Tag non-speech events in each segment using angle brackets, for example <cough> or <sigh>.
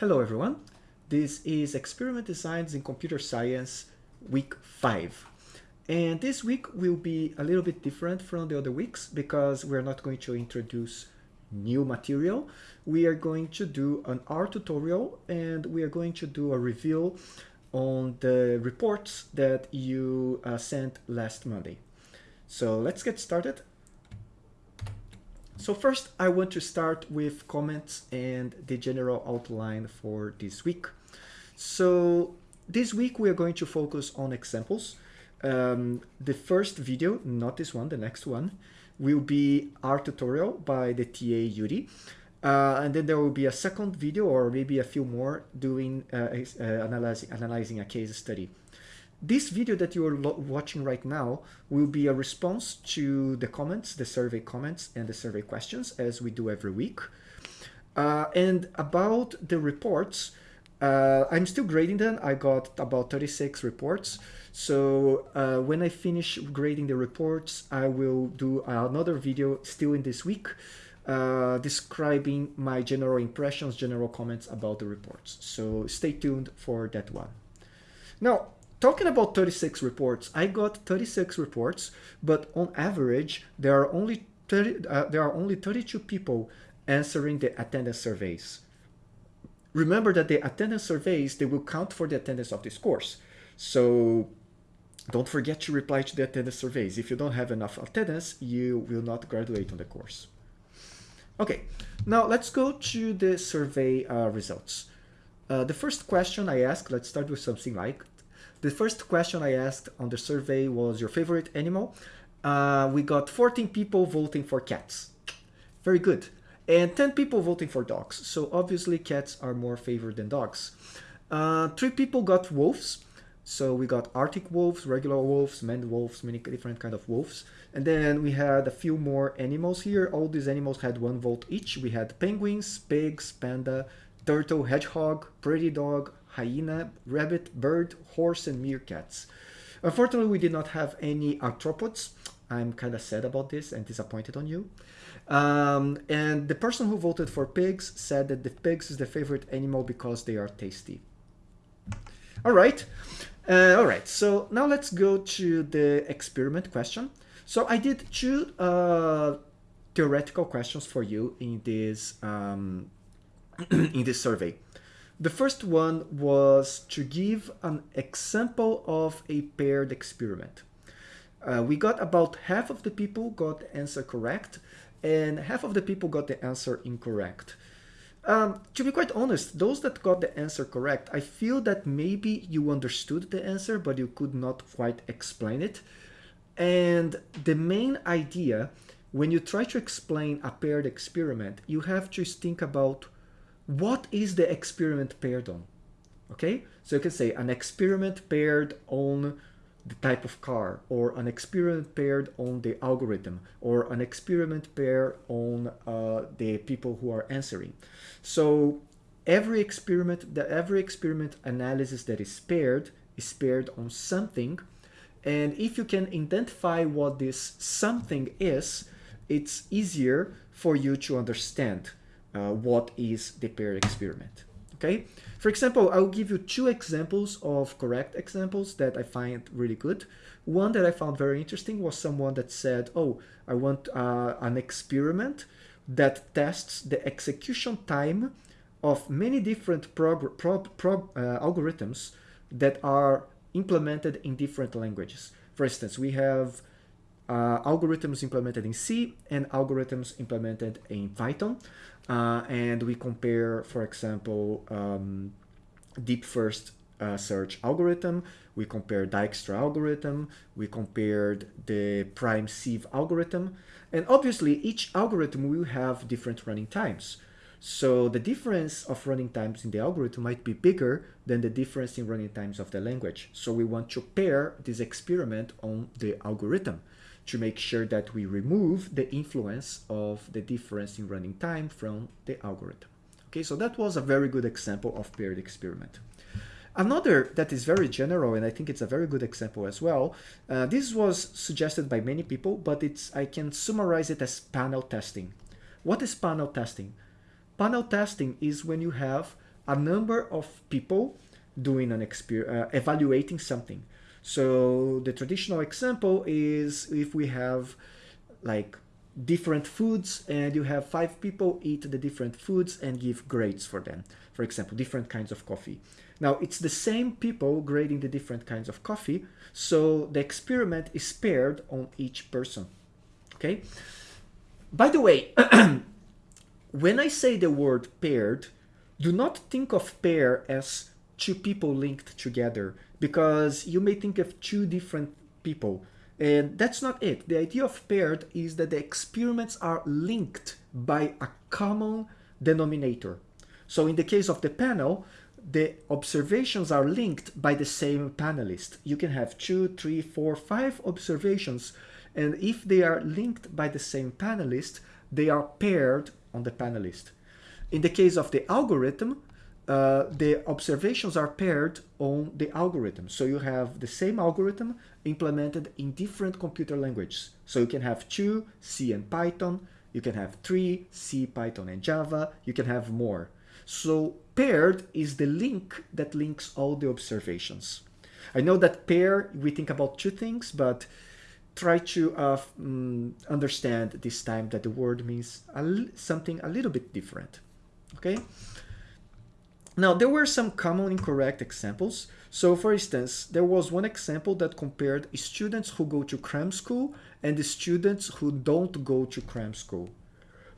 Hello everyone. This is Experiment Designs in Computer Science week 5. And this week will be a little bit different from the other weeks because we're not going to introduce new material. We are going to do an R tutorial and we are going to do a review on the reports that you uh, sent last Monday. So let's get started. So first, I want to start with comments and the general outline for this week. So this week, we are going to focus on examples. Um, the first video, not this one, the next one, will be R tutorial by the TA Yuri. Uh, and then there will be a second video or maybe a few more doing uh, uh, analyzing, analyzing a case study. This video that you are watching right now will be a response to the comments, the survey comments and the survey questions as we do every week. Uh, and about the reports, uh, I'm still grading them. I got about 36 reports. So uh, when I finish grading the reports, I will do another video still in this week uh, describing my general impressions, general comments about the reports. So stay tuned for that one. Now, talking about 36 reports, I got 36 reports, but on average, there are only 30, uh, there are only 32 people answering the attendance surveys. Remember that the attendance surveys, they will count for the attendance of this course. So don't forget to reply to the attendance surveys. If you don't have enough attendance, you will not graduate on the course. Okay, now let's go to the survey uh, results. Uh, the first question I asked, let's start with something like the first question I asked on the survey was your favorite animal. Uh, we got 14 people voting for cats. Very good. And 10 people voting for dogs. So obviously cats are more favored than dogs. Uh, three people got wolves. So we got Arctic wolves, regular wolves, maned wolves, many different kind of wolves. And then we had a few more animals here. All these animals had one vote each. We had penguins, pigs, panda, turtle, hedgehog, prairie dog, hyena, rabbit, bird, horse, and meerkats. Unfortunately, we did not have any arthropods. I'm kind of sad about this and disappointed on you. Um, and the person who voted for pigs said that the pigs is the favorite animal because they are tasty. All right. Uh, all right. So now let's go to the experiment question. So I did two uh, theoretical questions for you in this um, <clears throat> in this survey. The first one was to give an example of a paired experiment. Uh, we got about half of the people got the answer correct and half of the people got the answer incorrect. Um, to be quite honest, those that got the answer correct, I feel that maybe you understood the answer, but you could not quite explain it. And the main idea, when you try to explain a paired experiment, you have to think about what is the experiment paired on? Okay, so you can say an experiment paired on the type of car, or an experiment paired on the algorithm, or an experiment paired on uh, the people who are answering. So every experiment, the every experiment analysis that is paired is paired on something, and if you can identify what this something is, it's easier for you to understand uh, what is the paired experiment. Okay, for example, I'll give you two examples of correct examples that I find really good. One that I found very interesting was someone that said, oh, I want uh, an experiment that tests the execution time of many different prog prog prog uh, algorithms that are implemented in different languages. For instance, we have uh, algorithms implemented in C and algorithms implemented in Python. Uh, and we compare, for example, um, deep first uh, search algorithm, we compare Dijkstra algorithm, we compared the prime sieve algorithm, and obviously each algorithm will have different running times. So the difference of running times in the algorithm might be bigger than the difference in running times of the language. So we want to pair this experiment on the algorithm to make sure that we remove the influence of the difference in running time from the algorithm. Okay, so that was a very good example of paired experiment. Another that is very general, and I think it's a very good example as well, uh, this was suggested by many people, but it's I can summarize it as panel testing. What is panel testing? Panel testing is when you have a number of people doing an exper uh, evaluating something. So the traditional example is if we have like different foods and you have five people eat the different foods and give grades for them. For example, different kinds of coffee. Now it's the same people grading the different kinds of coffee, so the experiment is paired on each person. Okay. By the way, <clears throat> when I say the word paired, do not think of pair as two people linked together because you may think of two different people. And that's not it. The idea of paired is that the experiments are linked by a common denominator. So in the case of the panel, the observations are linked by the same panelist. You can have two, three, four, five observations, and if they are linked by the same panelist, they are paired on the panelist. In the case of the algorithm, uh, the observations are paired on the algorithm. So you have the same algorithm implemented in different computer languages. So you can have two, C and Python. You can have three, C, Python, and Java. You can have more. So paired is the link that links all the observations. I know that pair, we think about two things, but try to uh, um, understand this time that the word means a something a little bit different. Okay? Now, there were some common incorrect examples. So, for instance, there was one example that compared students who go to cram school and the students who don't go to cram school.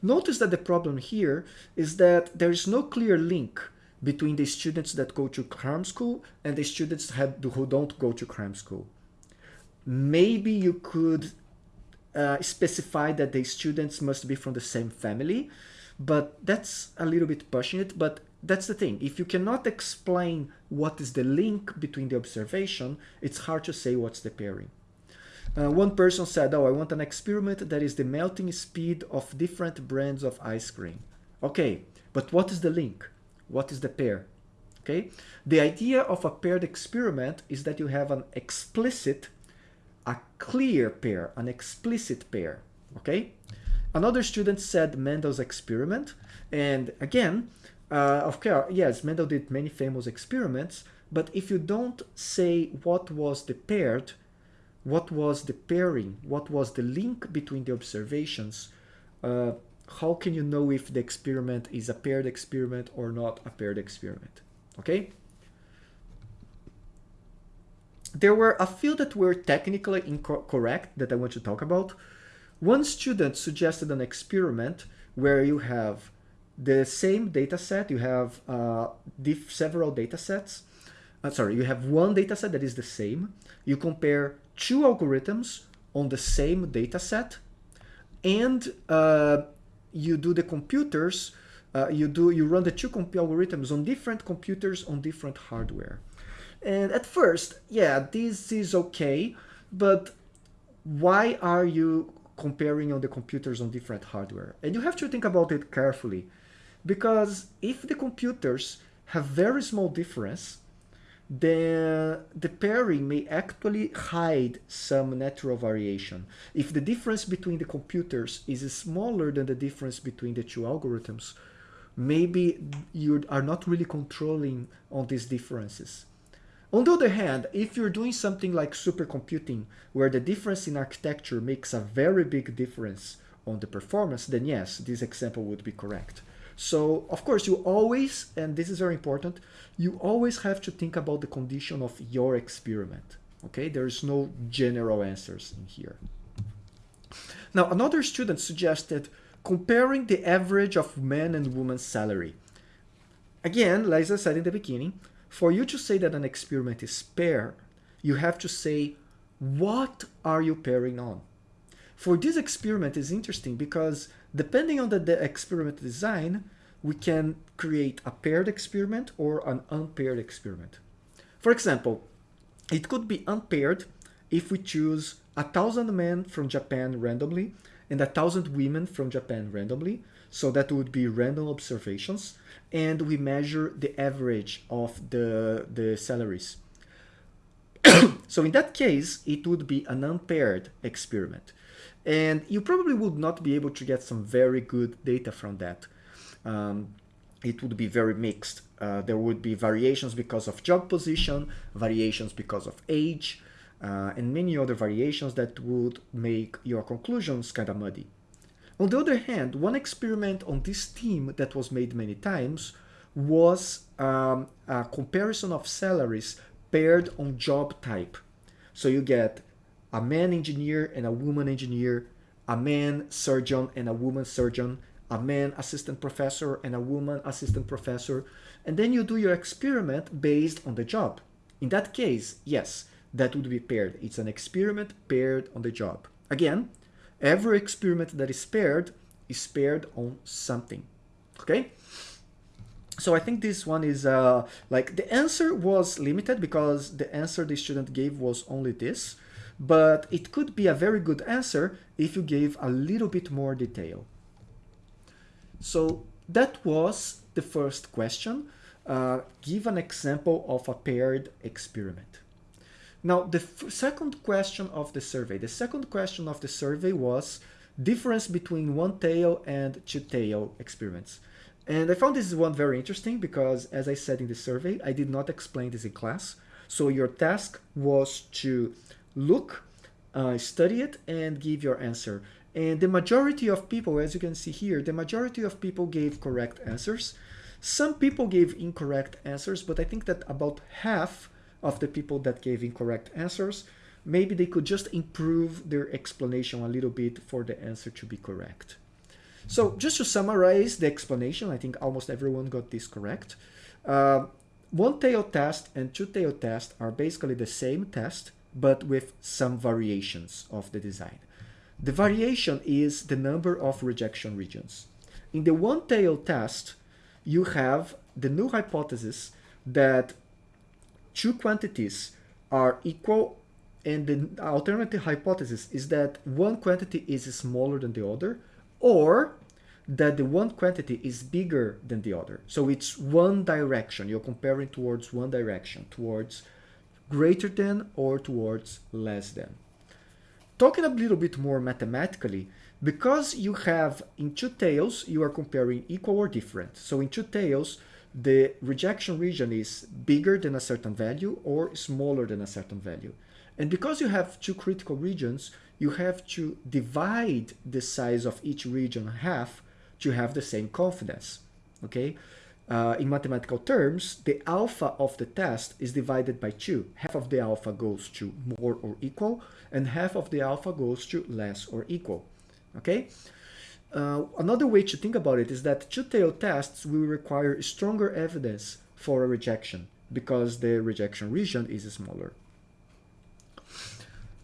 Notice that the problem here is that there is no clear link between the students that go to cram school and the students who don't go to cram school. Maybe you could uh, specify that the students must be from the same family, but that's a little bit pushing it. But that's the thing. If you cannot explain what is the link between the observation, it's hard to say what's the pairing. Uh, one person said, oh, I want an experiment that is the melting speed of different brands of ice cream. Okay, but what is the link? What is the pair? Okay, the idea of a paired experiment is that you have an explicit, a clear pair, an explicit pair. Okay, another student said Mendel's experiment, and again, uh, of course, yes, Mendel did many famous experiments, but if you don't say what was the paired, what was the pairing, what was the link between the observations, uh, how can you know if the experiment is a paired experiment or not a paired experiment? Okay? There were a few that were technically incorrect that I want to talk about. One student suggested an experiment where you have the same data set, you have uh, several data sets. Uh, sorry, you have one data set that is the same. You compare two algorithms on the same data set and uh, you do the computers, uh, you do you run the two algorithms on different computers on different hardware. And at first, yeah, this is okay, but why are you comparing on the computers on different hardware? And you have to think about it carefully because if the computers have very small difference, then the pairing may actually hide some natural variation. If the difference between the computers is smaller than the difference between the two algorithms, maybe you are not really controlling on these differences. On the other hand, if you're doing something like supercomputing, where the difference in architecture makes a very big difference on the performance, then yes, this example would be correct. So of course you always, and this is very important, you always have to think about the condition of your experiment. Okay, there's no general answers in here. Now another student suggested comparing the average of men and women's salary. Again, like I said in the beginning, for you to say that an experiment is paired, you have to say, what are you pairing on? For this experiment is interesting because depending on the, the experiment design, we can create a paired experiment or an unpaired experiment. For example, it could be unpaired if we choose a thousand men from Japan randomly and a thousand women from Japan randomly. So that would be random observations. And we measure the average of the, the salaries. <coughs> so in that case, it would be an unpaired experiment. And you probably would not be able to get some very good data from that. Um, it would be very mixed. Uh, there would be variations because of job position, variations because of age, uh, and many other variations that would make your conclusions kind of muddy. On the other hand, one experiment on this theme that was made many times was um, a comparison of salaries paired on job type. So you get a man engineer and a woman engineer, a man surgeon and a woman surgeon, a man assistant professor and a woman assistant professor, and then you do your experiment based on the job. In that case, yes, that would be paired. It's an experiment paired on the job. Again, every experiment that is paired is paired on something. Okay? So I think this one is uh, like the answer was limited because the answer the student gave was only this, but it could be a very good answer if you gave a little bit more detail. So that was the first question. Uh, give an example of a paired experiment. Now, the second question of the survey. The second question of the survey was difference between one-tail and two-tail experiments. And I found this one very interesting because, as I said in the survey, I did not explain this in class. So your task was to look, uh, study it, and give your answer. And the majority of people, as you can see here, the majority of people gave correct answers. Some people gave incorrect answers, but I think that about half of the people that gave incorrect answers, maybe they could just improve their explanation a little bit for the answer to be correct. So just to summarize the explanation, I think almost everyone got this correct. Uh, one-tail test and two-tail test are basically the same test, but with some variations of the design. The variation is the number of rejection regions. In the one-tail test, you have the null hypothesis that two quantities are equal and the alternative hypothesis is that one quantity is smaller than the other or that the one quantity is bigger than the other. So it's one direction. You're comparing towards one direction, towards greater than or towards less than. Talking a little bit more mathematically, because you have in two tails, you are comparing equal or different. So in two tails, the rejection region is bigger than a certain value or smaller than a certain value. And because you have two critical regions, you have to divide the size of each region half to have the same confidence. Okay? Uh, in mathematical terms, the alpha of the test is divided by 2. Half of the alpha goes to more or equal, and half of the alpha goes to less or equal. Okay? Uh, another way to think about it is that two-tailed tests will require stronger evidence for a rejection because the rejection region is smaller.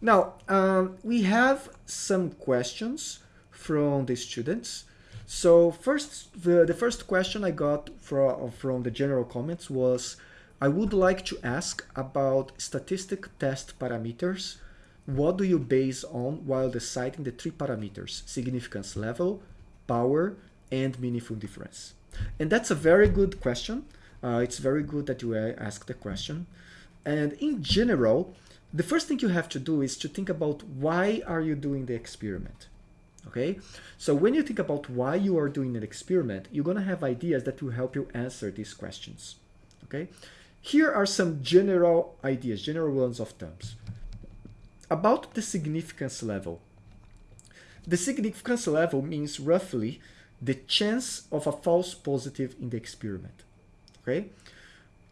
Now, um, we have some questions from the students. So first, the, the first question I got from, from the general comments was, I would like to ask about statistic test parameters. What do you base on while deciding the three parameters, significance level, power, and meaningful difference? And that's a very good question. Uh, it's very good that you ask the question. And in general, the first thing you have to do is to think about why are you doing the experiment? Okay? So when you think about why you are doing an experiment, you're gonna have ideas that will help you answer these questions, okay? Here are some general ideas, general ones of terms. About the significance level. The significance level means roughly the chance of a false positive in the experiment, okay?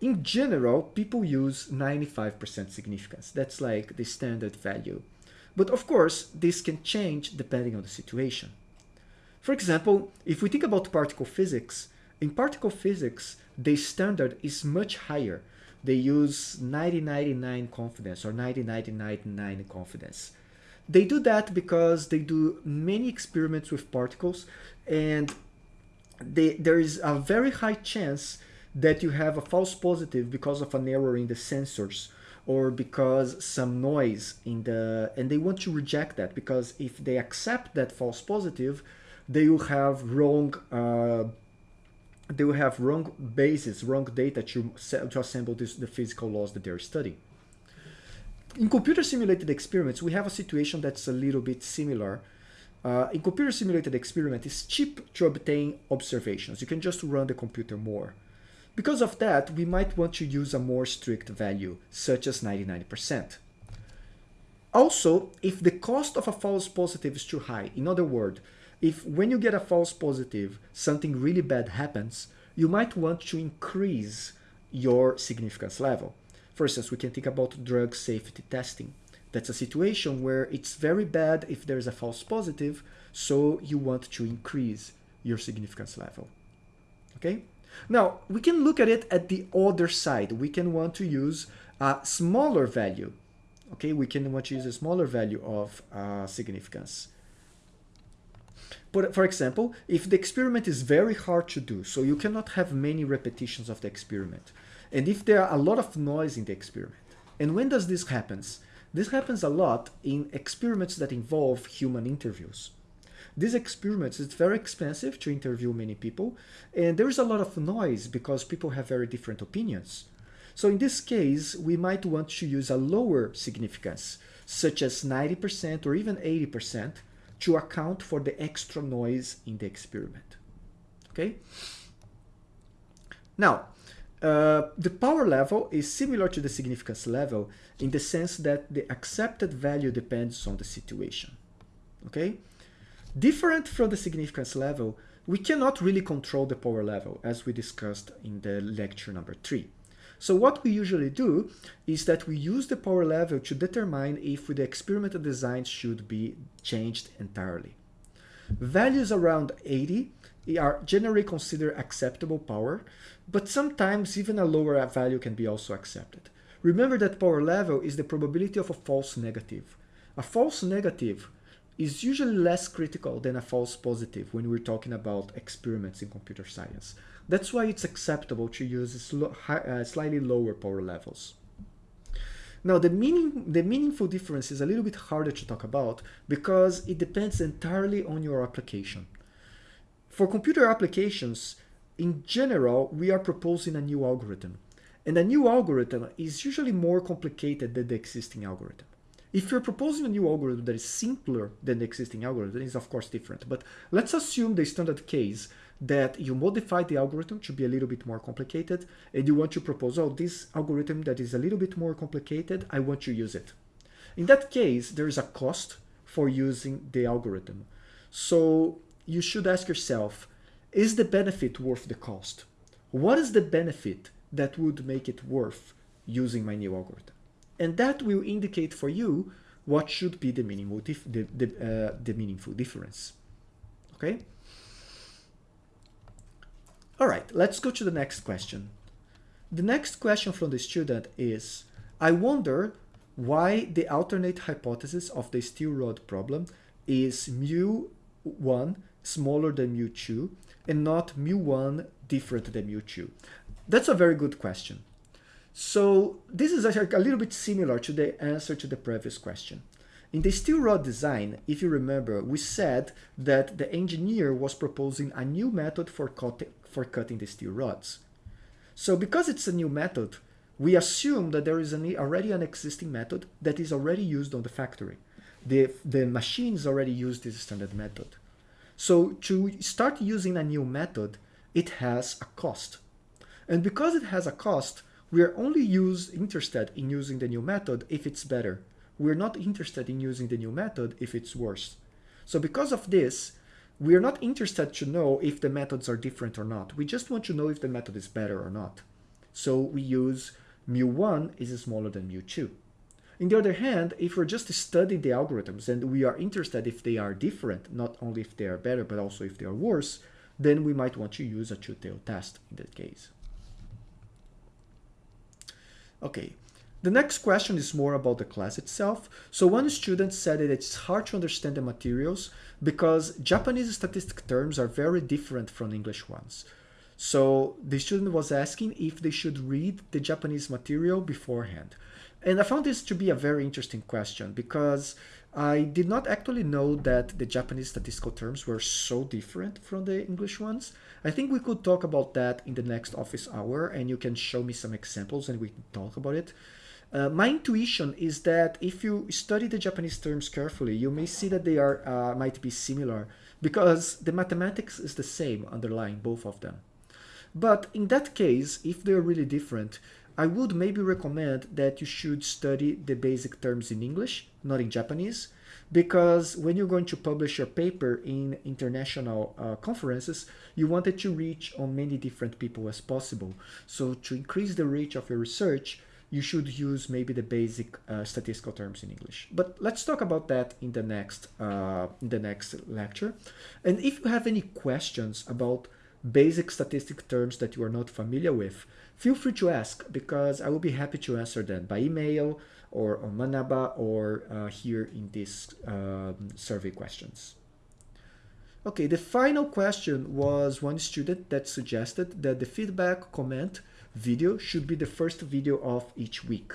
In general, people use 95% significance. That's like the standard value. But of course, this can change depending on the situation. For example, if we think about particle physics, in particle physics, the standard is much higher. They use 9099 confidence or 9999 confidence. They do that because they do many experiments with particles and they, there is a very high chance that you have a false positive because of an error in the sensors or because some noise in the and they want to reject that because if they accept that false positive they will have wrong uh, they will have wrong basis wrong data to, to assemble this, the physical laws that they're studying in computer simulated experiments we have a situation that's a little bit similar uh, in computer simulated experiment, it's cheap to obtain observations. You can just run the computer more. Because of that, we might want to use a more strict value, such as 99%. Also, if the cost of a false positive is too high, in other words, if when you get a false positive, something really bad happens, you might want to increase your significance level. For instance, we can think about drug safety testing. That's a situation where it's very bad if there's a false positive, so you want to increase your significance level. Okay? Now, we can look at it at the other side. We can want to use a smaller value. Okay, we can want to use a smaller value of uh, significance. But for example, if the experiment is very hard to do, so you cannot have many repetitions of the experiment, and if there are a lot of noise in the experiment, and when does this happens? This happens a lot in experiments that involve human interviews. These experiments, it's very expensive to interview many people, and there is a lot of noise because people have very different opinions. So in this case, we might want to use a lower significance, such as 90% or even 80%, to account for the extra noise in the experiment. Okay? Now, uh, the power level is similar to the significance level in the sense that the accepted value depends on the situation. Okay? Different from the significance level, we cannot really control the power level as we discussed in the lecture number three. So what we usually do is that we use the power level to determine if the experimental design should be changed entirely. Values around 80 are generally considered acceptable power, but sometimes even a lower value can be also accepted. Remember that power level is the probability of a false negative. A false negative is usually less critical than a false positive when we're talking about experiments in computer science. That's why it's acceptable to use uh, slightly lower power levels. Now, the, meaning, the meaningful difference is a little bit harder to talk about because it depends entirely on your application. For computer applications, in general, we are proposing a new algorithm. And a new algorithm is usually more complicated than the existing algorithm. If you're proposing a new algorithm that is simpler than the existing algorithm, it's of course different. But let's assume the standard case that you modify the algorithm to be a little bit more complicated and you want to propose, oh, this algorithm that is a little bit more complicated, I want to use it. In that case, there is a cost for using the algorithm. So you should ask yourself, is the benefit worth the cost? What is the benefit that would make it worth using my new algorithm? And that will indicate for you what should be the meaningful, the, the, uh, the meaningful difference. Okay? All right, let's go to the next question. The next question from the student is, I wonder why the alternate hypothesis of the steel rod problem is mu1 smaller than mu2 and not mu1 different than mu2. That's a very good question. So this is actually a little bit similar to the answer to the previous question. In the steel rod design, if you remember, we said that the engineer was proposing a new method for, cut for cutting the steel rods. So because it's a new method, we assume that there is an, already an existing method that is already used on the factory. The, the machines already use this standard method. So to start using a new method, it has a cost. And because it has a cost, we are only use, interested in using the new method if it's better. We're not interested in using the new method if it's worse. So because of this, we are not interested to know if the methods are different or not. We just want to know if the method is better or not. So we use mu1 is smaller than mu2. On the other hand, if we're just studying the algorithms and we are interested if they are different, not only if they are better, but also if they are worse, then we might want to use a two-tailed test in that case. Okay, the next question is more about the class itself. So one student said that it's hard to understand the materials because Japanese statistic terms are very different from English ones. So the student was asking if they should read the Japanese material beforehand. And I found this to be a very interesting question because I did not actually know that the Japanese statistical terms were so different from the English ones. I think we could talk about that in the next office hour and you can show me some examples and we can talk about it. Uh, my intuition is that if you study the Japanese terms carefully, you may see that they are uh, might be similar because the mathematics is the same underlying both of them. But in that case, if they're really different, I would maybe recommend that you should study the basic terms in English, not in Japanese, because when you're going to publish your paper in international uh, conferences, you want it to reach on many different people as possible. So to increase the reach of your research, you should use maybe the basic uh, statistical terms in English. But let's talk about that in the next uh, in the next lecture. And if you have any questions about basic statistic terms that you are not familiar with, feel free to ask because I will be happy to answer them by email or on Manaba or uh, here in these um, survey questions. Okay, the final question was one student that suggested that the feedback comment video should be the first video of each week.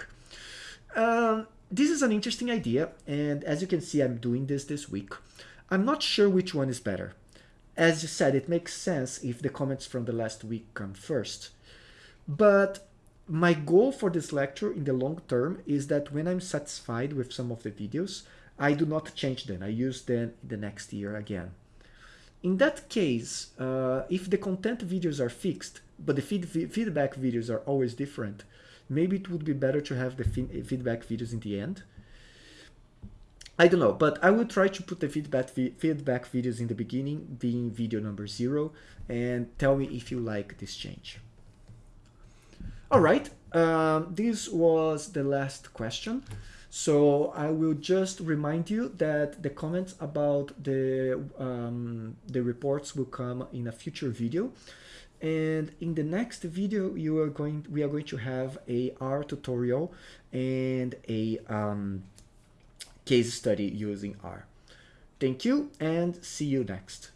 Um, this is an interesting idea, and as you can see, I'm doing this this week. I'm not sure which one is better. As you said, it makes sense if the comments from the last week come first. But my goal for this lecture in the long term is that when I'm satisfied with some of the videos, I do not change them. I use them the next year again. In that case, uh, if the content videos are fixed, but the feed, feedback videos are always different, maybe it would be better to have the feedback videos in the end. I don't know, but I will try to put the feedback feedback videos in the beginning, being video number zero, and tell me if you like this change. All right, um, this was the last question. So I will just remind you that the comments about the, um, the reports will come in a future video. And in the next video, you are going, we are going to have a R tutorial and a um, case study using R. Thank you and see you next.